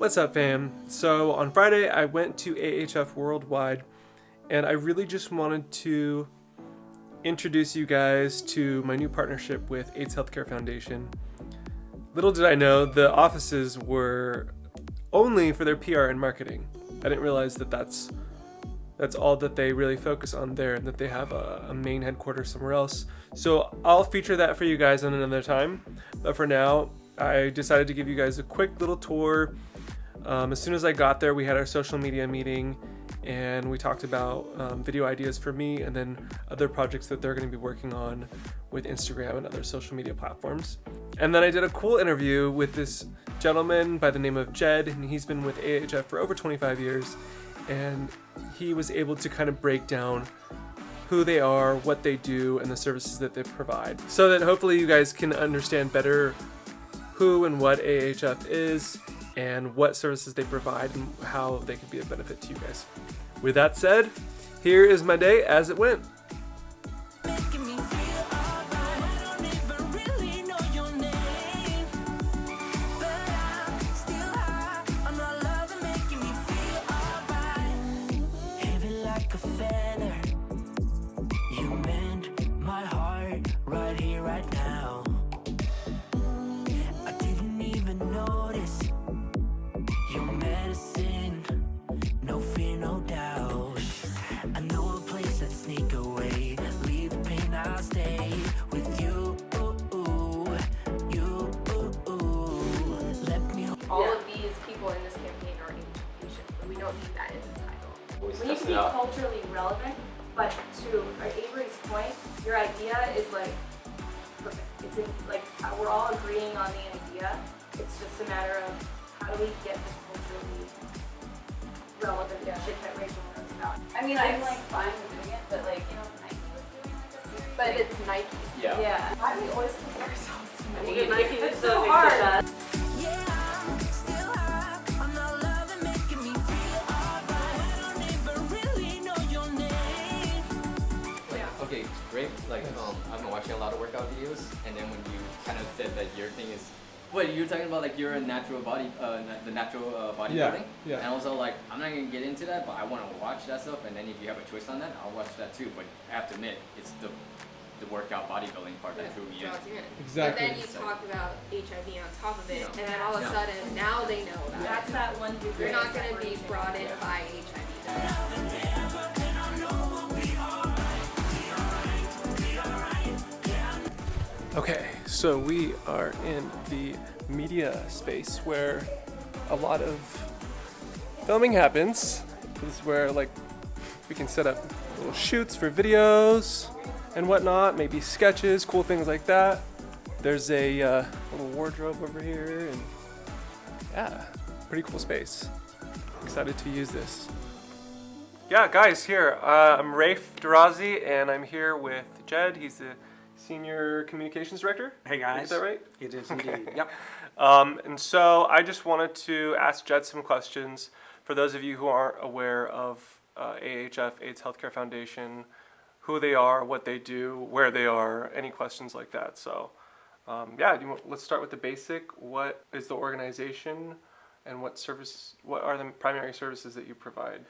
What's up, fam? So on Friday, I went to AHF Worldwide, and I really just wanted to introduce you guys to my new partnership with AIDS Healthcare Foundation. Little did I know, the offices were only for their PR and marketing. I didn't realize that that's that's all that they really focus on there and that they have a, a, main headquarters somewhere else. So I'll feature that for you guys on another time. But for now, I decided to give you guys a quick little tour. Um, as soon as I got there, we had our social media meeting and we talked about um, video ideas for me and then other projects that they're going to be working on with Instagram and other social media platforms. And then I did a cool interview with this gentleman by the name of Jed, and he's been with AHF for over 25 years and he was able to kind of break down who they are, what they do, and the services that they provide. So that hopefully you guys can understand better who and what AHF is and what services they provide and how they could be a benefit to you guys. With that said, here is my day as it went. We need to be culturally relevant, but to Avery's point, your idea is like perfect. It's in, like uh, we're all agreeing on the idea. It's just a matter of how do we get this culturally relevant yeah. shit that Rachel knows about. I mean, I'm like fine with doing it, but like you know, Nike was doing like a series. But it's Nike. Yeah. Yeah. Why do we always compare ourselves to Nike? Nike is so hard. Like, um, I've been watching a lot of workout videos, and then when you kind of said that your thing is, what you're talking about, like you're a natural body, uh, the natural uh, bodybuilding, yeah, yeah. and also like I'm not gonna get into that, but I want to watch that stuff, and then if you have a choice on that, I'll watch that too. But I have to admit, it's the the workout bodybuilding part yeah, that drew me in. Exactly. But then you so. talk about HIV on top of it, yeah. and then all of a sudden, now they know about That's it. that one. You're not going to be brought in by HIV. Okay, so we are in the media space where a lot of filming happens. This is where like we can set up little shoots for videos and whatnot, maybe sketches, cool things like that. There's a uh, little wardrobe over here and yeah, pretty cool space. Excited to use this. Yeah, guys, here. Uh, I'm Rafe Durazi and I'm here with Jed. He's the Senior Communications Director. Hey guys. Is that right? It is okay. indeed. Yep. Um, and so I just wanted to ask Jed some questions for those of you who aren't aware of uh, AHF, AIDS Healthcare Foundation, who they are, what they do, where they are, any questions like that. So um, yeah, want, let's start with the basic. What is the organization and what service, what are the primary services that you provide?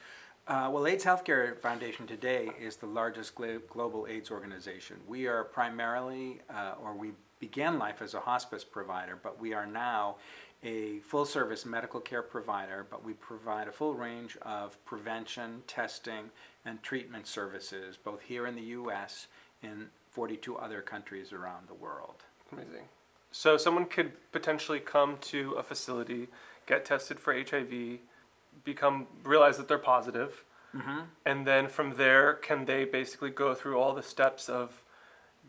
Uh, well, AIDS Healthcare Foundation today is the largest global AIDS organization. We are primarily, uh, or we began life as a hospice provider, but we are now a full-service medical care provider, but we provide a full range of prevention, testing, and treatment services, both here in the U.S. and 42 other countries around the world. Amazing. So someone could potentially come to a facility, get tested for HIV, become realize that they're positive, mm-hmm. and then from there, can they basically go through all the steps of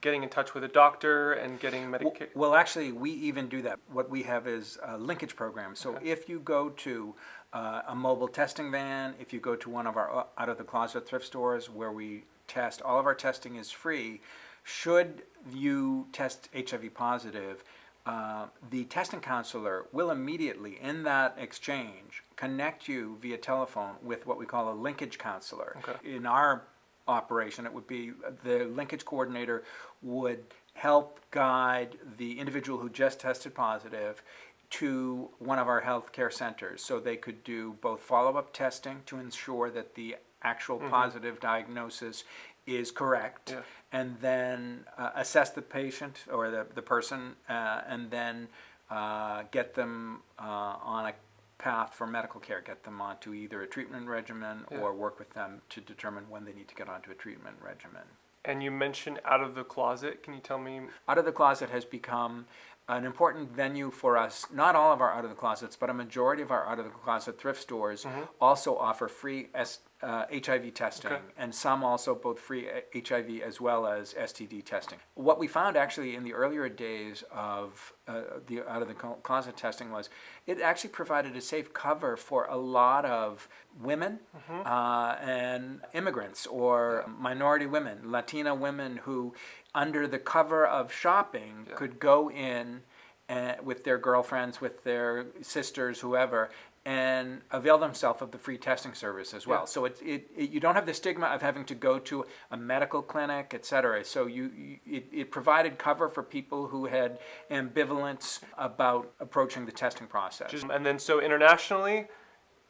getting in touch with a doctor and getting medication? Well, actually, we even do that. What we have is a linkage program. So okay. if you go to uh, a mobile testing van, if you go to one of our uh, out of the closet thrift stores where we test, all of our testing is free. Should you test HIV positive, uh, the testing counselor will immediately, in that exchange, connect you via telephone with what we call a linkage counselor. Okay. In our operation, it would be the linkage coordinator would help guide the individual who just tested positive to one of our healthcare centers. So they could do both follow-up testing to ensure that the actual positive diagnosis is correct. Yeah. And then uh, assess the patient or the, the person uh, and then uh, get them uh, on a path for medical care, get them onto either a treatment regimen Yeah. or work with them to determine when they need to get onto a treatment regimen. And you mentioned out of the closet. Can you tell me? Out of the Closet has become an important venue for us. Not all of our Out of the Closets, but a majority of our Out of the Closet thrift stores also offer free S, uh, HIV testing, Okay. and some also both free HIV as well as STD testing. What we found actually in the earlier days of uh, the Out of the Closet testing was it actually provided a safe cover for a lot of women uh, and immigrants or minority women, Latina women who, under the cover of shopping, could go in uh, with their girlfriends, with their sisters, whoever, and avail themselves of the free testing service as well. Yeah. So it, it, it, you don't have the stigma of having to go to a medical clinic, et cetera. So you, you it, it provided cover for people who had ambivalence about approaching the testing process. And then so internationally,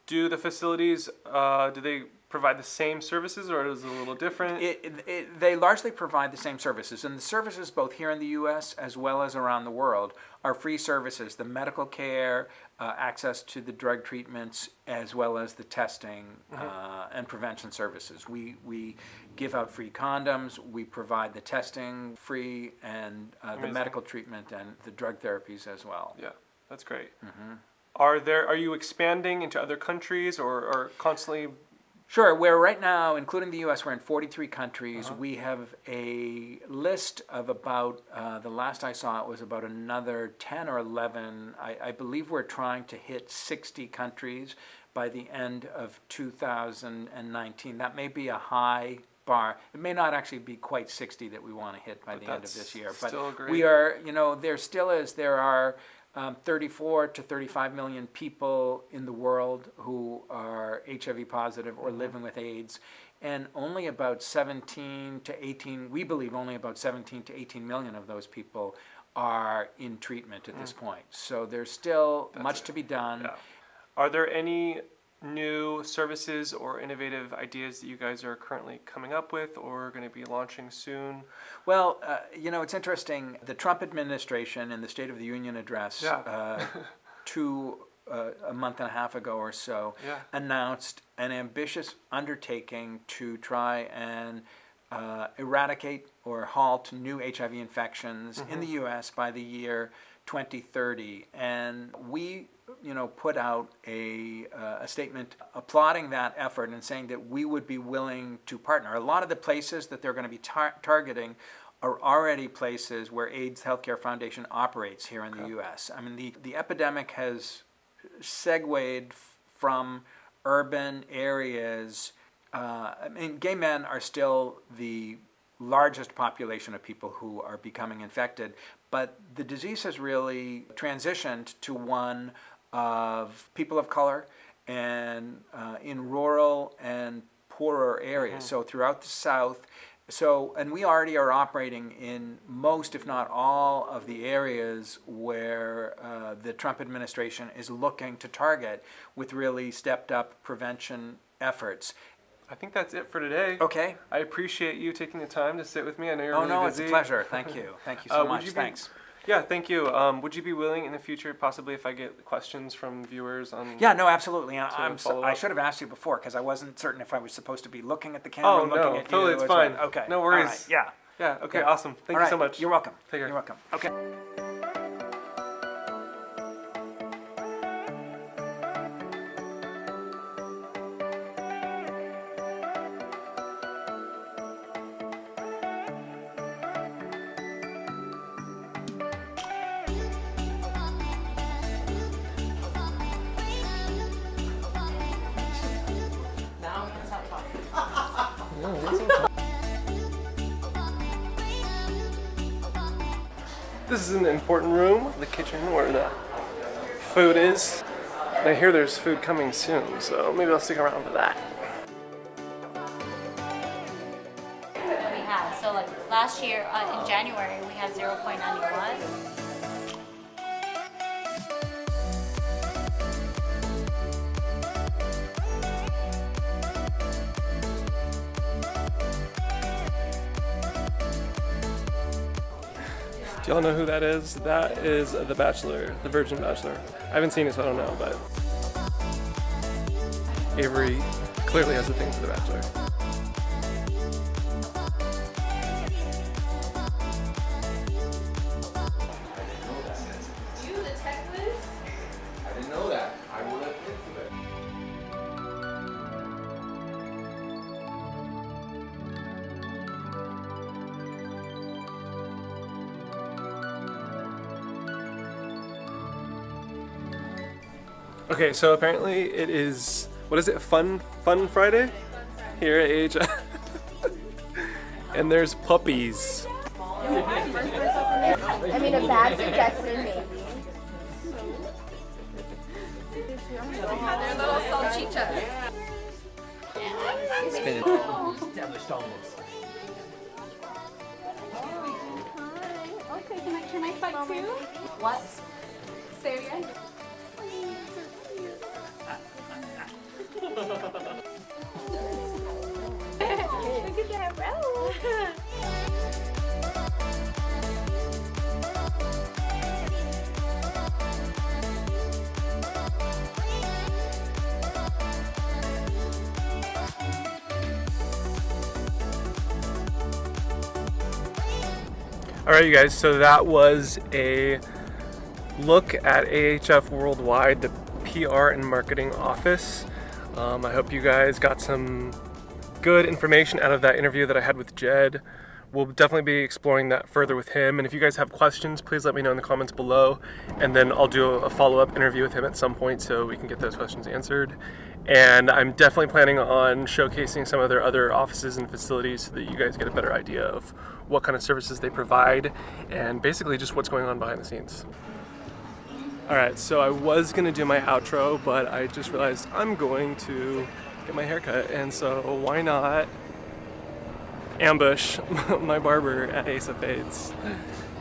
do the facilities uh, do they provide the same services or is it a little different? It, it, it, they largely provide the same services, and the services both here in the U.S. as well as around the world are free services: the medical care, uh, access to the drug treatments, as well as the testing uh, and prevention services. We we give out free condoms. We provide the testing free and uh, the medical treatment and the drug therapies as well. yeah, that's great. Mm-hmm. Are there are you expanding into other countries or, or constantly? Sure. We're right now, including the U.S., we're in 43 countries. We have a list of about, uh, the last I saw it was about another 10 or 11. I, I believe we're trying to hit 60 countries by the end of 2019. That may be a high bar. It may not actually be quite 60 that we want to hit by But the end of this year. still but we are, you know, there still is, there are um, 34 to 35 million people in the world who are HIV positive or living with AIDS, and only about 17 to 18, we believe only about 17 to 18 million of those people are in treatment at this point. So there's still much it. to be done. Yeah. Are there any new services or innovative ideas that you guys are currently coming up with or going to be launching soon? Well, uh, you know, it's interesting. The Trump administration in the State of the Union address Yeah. uh, two, uh, a month and a half ago or so Yeah. announced an ambitious undertaking to try and uh, eradicate or halt new HIV infections in the U.S. by the year 2030. And we, you know, put out a, uh, a statement applauding that effort and saying that we would be willing to partner. A lot of the places that they're going to be tar- targeting are already places where AIDS Healthcare Foundation operates here in the U.S. I mean, the, the epidemic has segued from urban areas. Uh, I mean, gay men are still the largest population of people who are becoming infected, but the disease has really transitioned to one of people of color and uh, in rural and poorer areas. So throughout the South, so, and we already are operating in most, if not all, of the areas where uh, the Trump administration is looking to target with really stepped up prevention efforts. I think that's it for today. Okay. I appreciate you taking the time to sit with me. I know you're Oh, really no, busy. it's a pleasure. Thank you. Thank you so Uh, much. you be- Thanks. Yeah, thank you. Um, would you be willing in the future, possibly if I get questions from viewers on? Yeah, no, absolutely. I'm so, I should have asked you before because I wasn't certain if I was supposed to be looking at the camera, Oh, looking no, at totally, you. it's well. fine. Okay. No worries. right, Yeah. Yeah. Okay. Yeah. Awesome. Thank All you so much. You're welcome. Take care. You're welcome. Okay. Important room, the kitchen where the food is. I hear there's food coming soon, so maybe I'll stick around for that. we have. So like last year uh, in January we had 0.91. y'all know who that is? That is The Bachelor, The Virgin Bachelor. I haven't seen it, so I don't know, but Avery clearly has a thing for The Bachelor. Okay, so apparently it is what is it? Fun Fun Friday here at AHF. and there's puppies. I mean, a bad suggestion, maybe. They're little salchichas. Okay, can I, can I fight too? What? Say it again. Look at that row. All right, you guys. So that was a look at AHF Worldwide, the PR and marketing office. Um, I hope you guys got some good information out of that interview that I had with Jed. We'll definitely be exploring that further with him. And if you guys have questions, please let me know in the comments below. And then I'll do a follow up interview with him at some point so we can get those questions answered. And I'm definitely planning on showcasing some of their other offices and facilities so that you guys get a better idea of what kind of services they provide and basically just what's going on behind the scenes. All right, so I was gonna do my outro, but I just realized I'm going to get my haircut, and so why not ambush my barber at Ace of Fades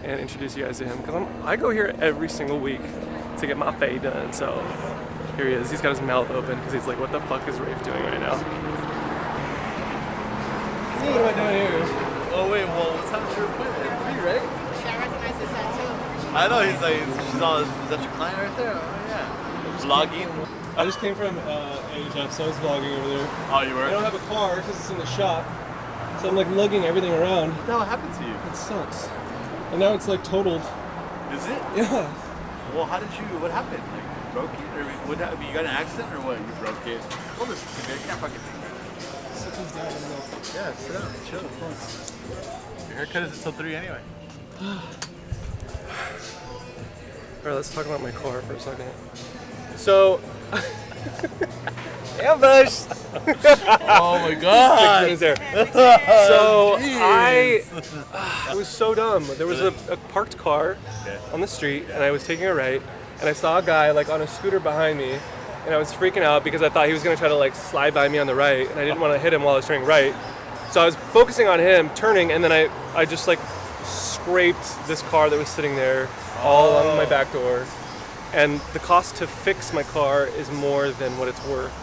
and introduce you guys to him? Because I go here every single week to get my fade done. So here he is. He's got his mouth open because he's like, "What the fuck is Rafe doing right now?" What am I doing here? Oh wait, well, what time is your appointment? Three, right? I recognize this tattoo. I know he's like, she's all, is that your client right there? Oh yeah. Vlogging. I just came from uh, AHF, so I was vlogging over there. Oh, you were. I don't have a car because it's in the shop, so I'm like lugging everything around. What the hell happened to you? It sucks. And now it's like totaled. Is it? Yeah. Well, how did you? What happened? Like, you broke it, or what? happened? You got an accident, or what? You broke it. Well, this is good. Can't fucking think. Yeah, sit down, chill. Your haircut is until three anyway. All right, let's talk about my car for a second. So, ambush. Oh my god. There. So I, I was so dumb. There was a, a parked car Okay. on the street, and I was taking a right, and I saw a guy like on a scooter behind me, and I was freaking out because I thought he was gonna try to like slide by me on the right, and I didn't want to hit him while I was turning right. So I was focusing on him turning, and then I, I just like scraped this car that was sitting there all on my back door. And the cost to fix my car is more than what it's worth.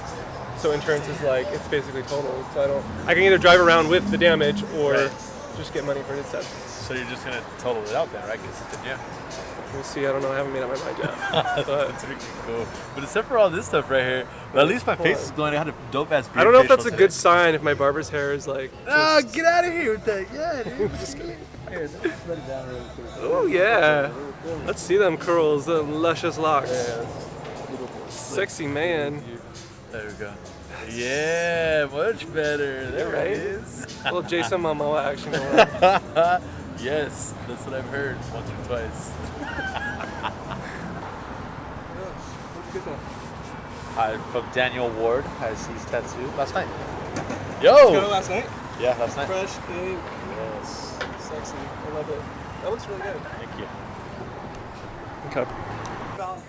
So insurance is like it's basically total. So I don't I can either drive around with the damage or Right. just get money for it instead. So you're just gonna total it out then, right? At the. We'll see. I don't know. I haven't made up my mind yet. but That's freaking cool. But except for all this stuff right here, but at least my face is glowing. I had a dope ass beard I don't know if that's a good sign if my barber's hair is like. Ah, just- get out of here with that. Yeah, dude. Just Here, let's it down real quick. Oh yeah. Let's see them curls, the luscious locks. Sexy man. There we go. Yeah, much better. There Right? it is. little Jason Momoa action going on. yes, that's what I've heard once or twice. Hi, from Daniel Ward. I see his tattoo last night. Go Yo! last night. Yeah, last night. Fresh ink. Yes. Sexy. I love it. That looks really good. Thank you. Okay. About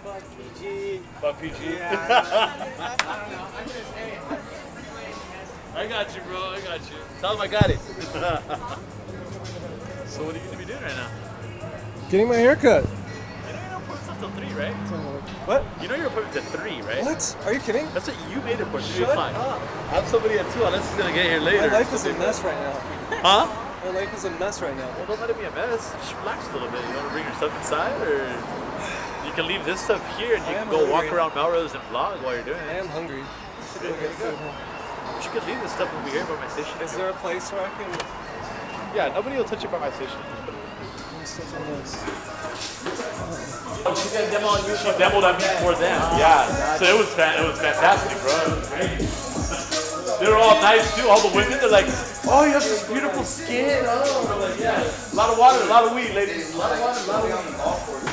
PG. I got you, bro. I got you. Tell him I got it. so what are you gonna be doing right now? Getting my hair cut. You know your appointment's until three, right? What? You know your appointment's at three, right? What? Are you kidding? That's what you made it for. Shut o'clock. up. I have somebody at two, unless he's gonna get here later. My life is a mess right now. Huh? My life is a mess right now. Well, don't let it be a mess. Just relax a little bit. You want to bring your stuff inside, or you can leave this stuff here and you can am go walk around Melrose and vlog while you're doing it. I it. am hungry. Should go get food. You could leave this stuff over here by my station. Is there a place where I can? Yeah, nobody will touch it by my station. I'm such a mess. She got demo on you. She demoed on me for them. Yeah. So it was fan- it was fantastic, bro. It was great. They were all nice too. All the women, they're like, "Oh, you have this beautiful skin." Oh, we're like, yeah. A lot of water, a lot of weed, ladies. A lot of water, a lot of weed.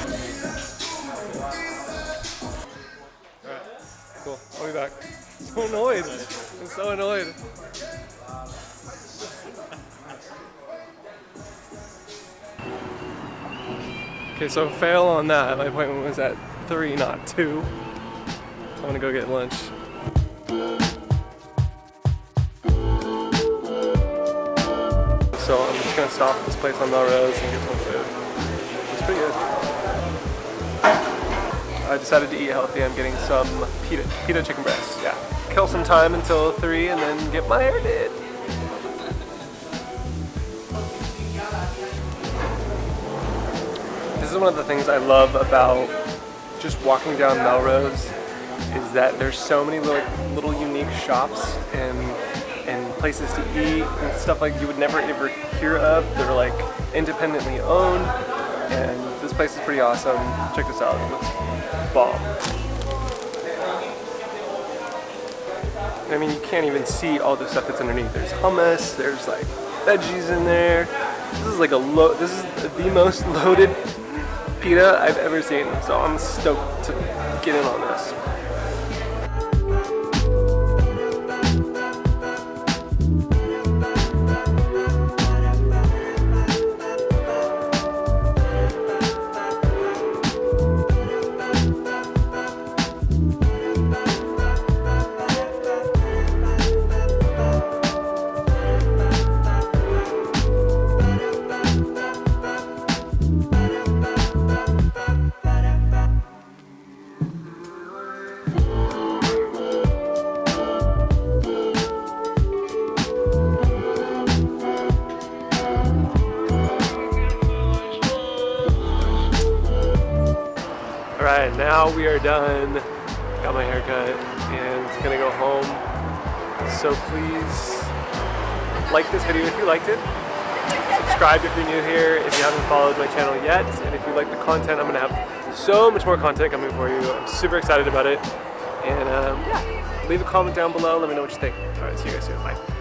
I'll be back. So annoyed. I'm so annoyed. Okay, so fail on that. My appointment was at three, not two. I'm gonna go get lunch. So I'm just gonna stop at this place on Melrose and get some food. It's pretty good. I decided to eat healthy. I'm getting some pita, pita chicken breast. Yeah. Kill some time until three and then get my hair did. This is one of the things I love about just walking down Melrose is that there's so many little, little unique shops and and places to eat and stuff like you would never ever hear of. They're like independently owned and this place is pretty awesome. Check this out. It looks bomb. I mean, you can't even see all the stuff that's underneath. There's hummus, there's like veggies in there. This is like a lo- this is the most loaded pita I've ever seen. So I'm stoked to get in on this. Alright, now we are done. Got my haircut and gonna go home. So please like this video if you liked it. Subscribe if you're new here, if you haven't followed my channel yet. And if you like the content, I'm gonna have so much more content coming for you. I'm super excited about it. And um, yeah, leave a comment down below. Let me know what you think. Alright, see you guys soon. Bye.